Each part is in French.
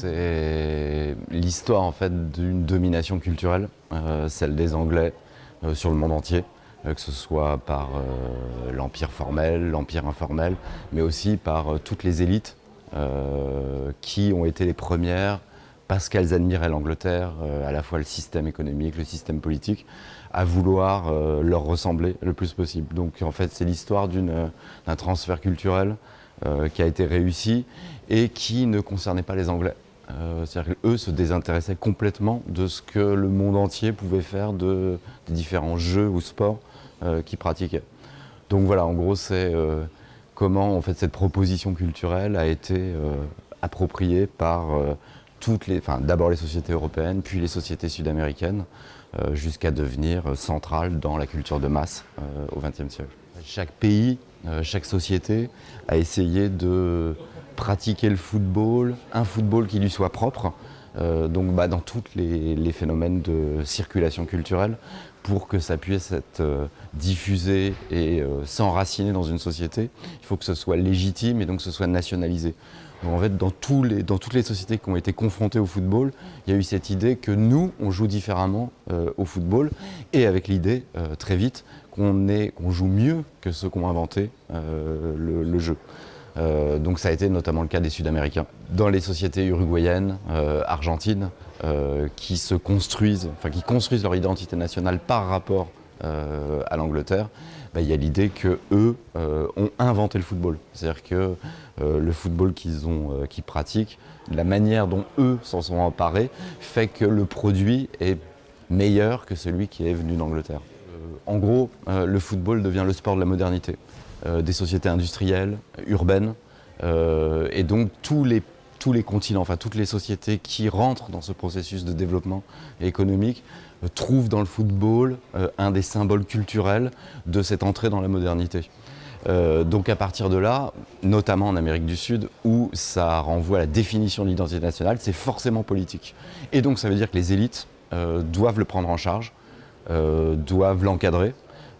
c'est l'histoire en fait d'une domination culturelle, euh, celle des Anglais euh, sur le monde entier, euh, que ce soit par l'empire formel, l'empire informel, mais aussi par toutes les élites qui ont été les premières parce qu'elles admiraient l'Angleterre, à la fois le système économique, le système politique, à vouloir leur ressembler le plus possible. Donc en fait c'est l'histoire d'un transfert culturel qui a été réussi et qui ne concernait pas les Anglais. Euh, c'est-à-dire qu'eux se désintéressaient complètement de ce que le monde entier pouvait faire de, des différents jeux ou sports euh, qu'ils pratiquaient. Donc voilà, en gros, c'est comment en fait, cette proposition culturelle a été appropriée par toutes les, d'abord les sociétés européennes, puis les sociétés sud-américaines, jusqu'à devenir centrale dans la culture de masse au XXe siècle. Chaque pays euh, chaque société a essayé de pratiquer le football, un football qui lui soit propre, euh, donc bah, dans tous les, phénomènes de circulation culturelle, pour que ça puisse être euh, diffusé et s'enraciner dans une société, il faut que ce soit légitime et donc que ce soit nationalisé. en fait, dans, toutes les sociétés qui ont été confrontées au football, il y a eu cette idée que nous, on joue différemment au football, et avec l'idée, très vite, qu'on joue mieux que ceux qui ont inventé euh, le, jeu. Euh, donc ça a été notamment le cas des Sud-Américains. Dans les sociétés uruguayennes, euh, argentines, qui se construisent, enfin qui construisent leur identité nationale par rapport à l'Angleterre, bah, il y a l'idée qu'eux ont inventé le football. C'est-à-dire que le football qu'ils qu'ils pratiquent, la manière dont eux s'en sont emparés, fait que le produit est meilleur que celui qui est venu d'Angleterre en gros, euh, le football devient le sport de la modernité, euh, des sociétés industrielles, urbaines, euh, et donc tous les, tous les continents, enfin toutes les sociétés qui rentrent dans ce processus de développement économique trouvent dans le football un des symboles culturels de cette entrée dans la modernité. donc à partir de là, notamment en Amérique du Sud, où ça renvoie à la définition de l'identité nationale, c'est forcément politique. Et donc ça veut dire que les élites doivent le prendre en charge, euh, doivent l'encadrer.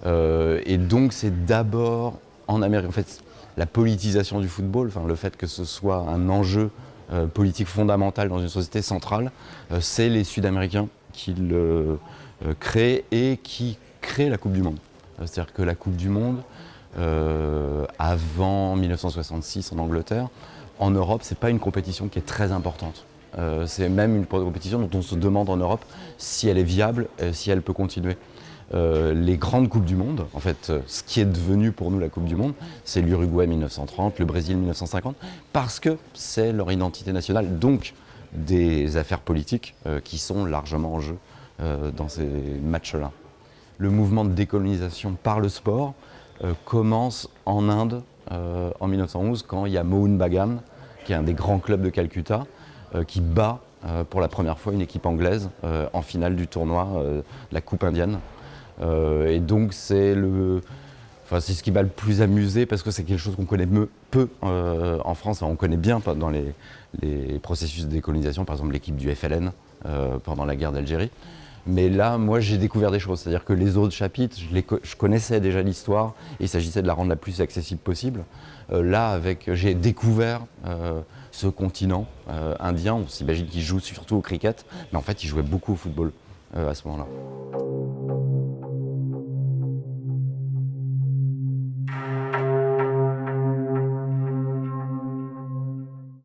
Euh, et donc c'est d'abord en Amérique, en fait, la politisation du football, le fait que ce soit un enjeu euh, politique fondamental dans une société centrale, c'est les Sud-Américains qui le créent et qui créent la Coupe du Monde. C'est-à-dire que la Coupe du Monde, avant 1966 en Angleterre, en Europe, ce n'est pas une compétition qui est très importante. Euh, c'est même une compétition dont on se demande en Europe si elle est viable, si elle peut continuer. Euh, les grandes Coupes du Monde, en fait, euh, ce qui est devenu pour nous la Coupe du Monde, c'est l'Uruguay 1930, le Brésil 1950, parce que c'est leur identité nationale, donc des affaires politiques qui sont largement en jeu dans ces matchs-là. Le mouvement de décolonisation par le sport commence en Inde en 1911, quand il y a Mohun Bagan, qui est un des grands clubs de Calcutta, euh, qui bat euh, pour la première fois une équipe anglaise euh, en finale du tournoi de la Coupe indienne. Et donc c'est le... Enfin, c'est ce qui m'a le plus amusé parce que c'est quelque chose qu'on connaît peu en France. on connaît bien dans les, processus de décolonisation, par exemple l'équipe du FLN pendant la guerre d'Algérie. Mais là, moi, j'ai découvert des choses. C'est-à-dire que les autres chapitres, je, connaissais déjà l'histoire il s'agissait de la rendre la plus accessible possible. là, j'ai découvert ce continent euh, indien. On s'imagine qu'il joue surtout au cricket, mais en fait, il jouait beaucoup au football euh, à ce moment-là.